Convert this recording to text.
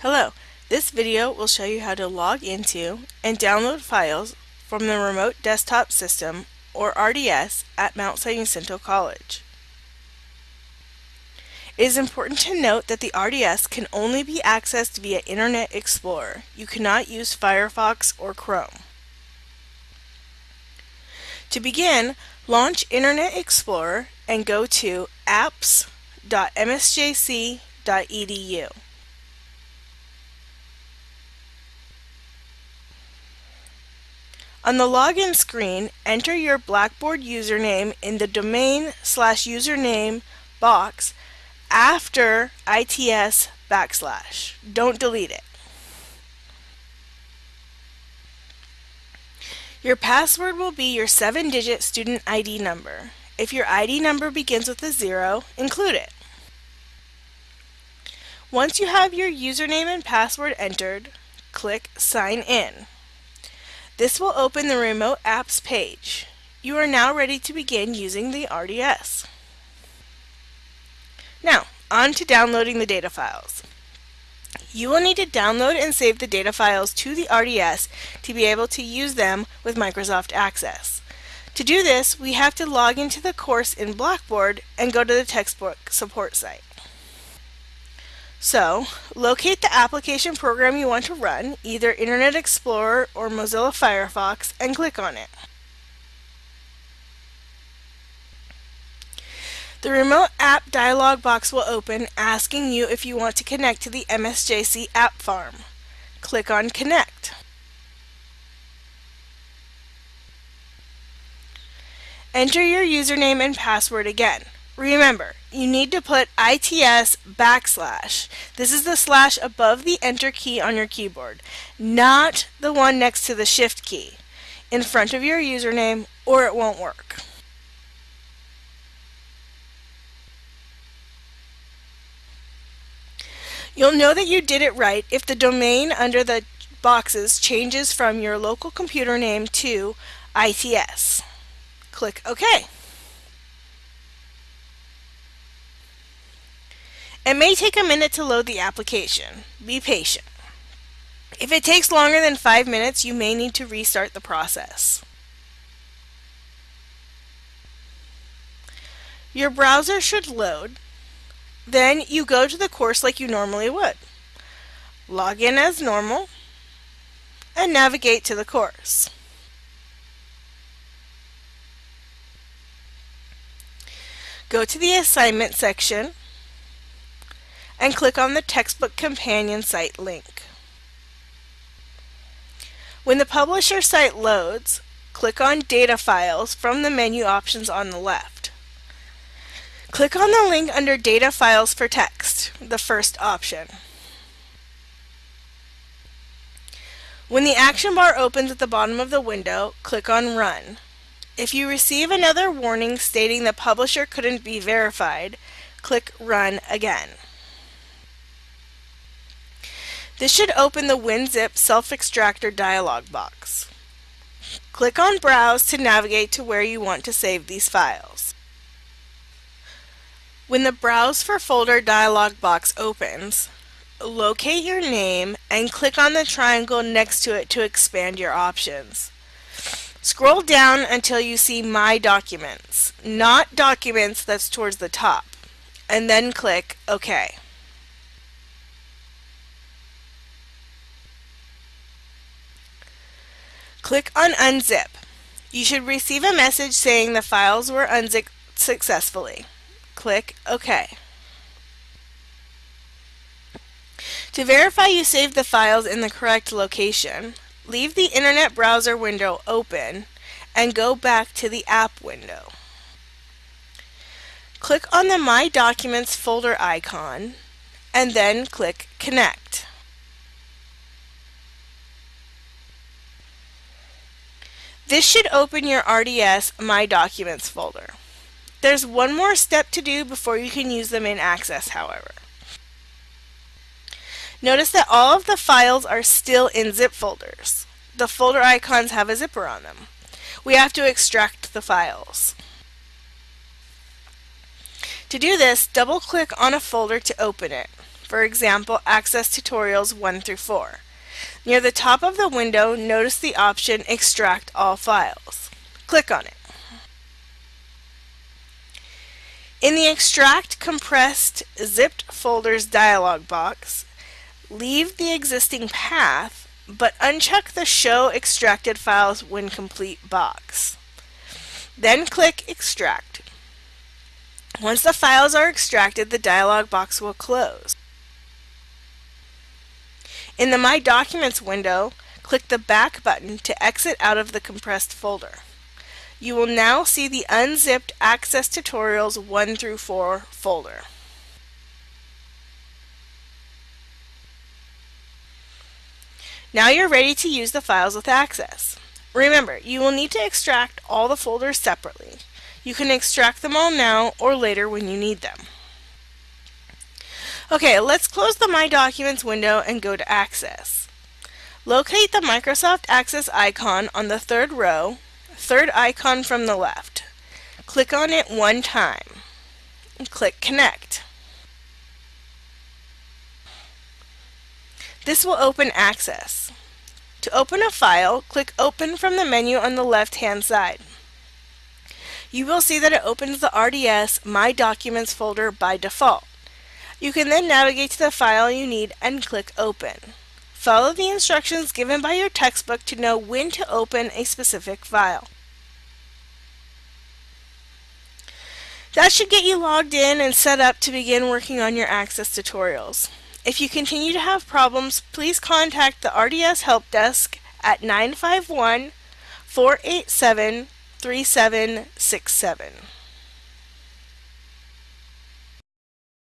Hello, this video will show you how to log into and download files from the Remote Desktop System, or RDS, at Mount San Jacinto College. It is important to note that the RDS can only be accessed via Internet Explorer. You cannot use Firefox or Chrome. To begin, launch Internet Explorer and go to apps.msjc.edu. On the login screen, enter your Blackboard username in the domain slash username box after ITS backslash. Don't delete it. Your password will be your 7-digit student ID number. If your ID number begins with a zero, include it. Once you have your username and password entered, click Sign In. This will open the Remote Apps page. You are now ready to begin using the RDS. Now, on to downloading the data files. You will need to download and save the data files to the RDS to be able to use them with Microsoft Access. To do this, we have to log into the course in Blackboard and go to the textbook support site. So, locate the application program you want to run, either Internet Explorer or Mozilla Firefox, and click on it. The Remote App dialog box will open asking you if you want to connect to the MSJC App Farm. Click on Connect. Enter your username and password again. Remember, you need to put ITS backslash. This is the slash above the enter key on your keyboard, not the one next to the shift key in front of your username or it won't work. You'll know that you did it right if the domain under the boxes changes from your local computer name to ITS. Click OK. It may take a minute to load the application. Be patient. If it takes longer than 5 minutes, you may need to restart the process. Your browser should load. Then you go to the course like you normally would. Log in as normal and navigate to the course. Go to the assignment section and click on the Textbook Companion site link. When the publisher site loads, click on Data Files from the menu options on the left. Click on the link under Data Files for Text, the first option. When the action bar opens at the bottom of the window, click on Run. If you receive another warning stating the publisher couldn't be verified, click Run again. This should open the WinZip self-extractor dialog box. Click on Browse to navigate to where you want to save these files. When the Browse for Folder dialog box opens, locate your name and click on the triangle next to it to expand your options. Scroll down until you see My Documents, not Documents that's towards the top, and then click OK. Click on Unzip. You should receive a message saying the files were unzipped successfully. Click OK. To verify you saved the files in the correct location, leave the Internet browser window open and go back to the app window. Click on the My Documents folder icon and then click Connect. This should open your RDS My Documents folder. There's one more step to do before you can use them in Access, however. Notice that all of the files are still in zip folders. The folder icons have a zipper on them. We have to extract the files. To do this, double-click on a folder to open it. for example Access Tutorials 1 through 4. Near the top of the window, notice the option Extract All Files. Click on it. In the Extract Compressed Zipped Folders dialog box, leave the existing path, but uncheck the Show Extracted Files When Complete box. Then click Extract. Once the files are extracted, the dialog box will close. In the My Documents window, click the Back button to exit out of the compressed folder. You will now see the unzipped Access Tutorials 1 through 4 folder. Now you're ready to use the files with Access. Remember, you will need to extract all the folders separately. You can extract them all now or later when you need them. Okay, let's close the My Documents window and go to Access. Locate the Microsoft Access icon on the third row third icon from the left. Click on it one time. Click Connect. This will open Access. To open a file, click Open from the menu on the left-hand side. You will see that it opens the RDS My Documents folder by default. You can then navigate to the file you need and click Open. Follow the instructions given by your textbook to know when to open a specific file. That should get you logged in and set up to begin working on your Access tutorials. If you continue to have problems, please contact the RDS Help Desk at 951 487 3767.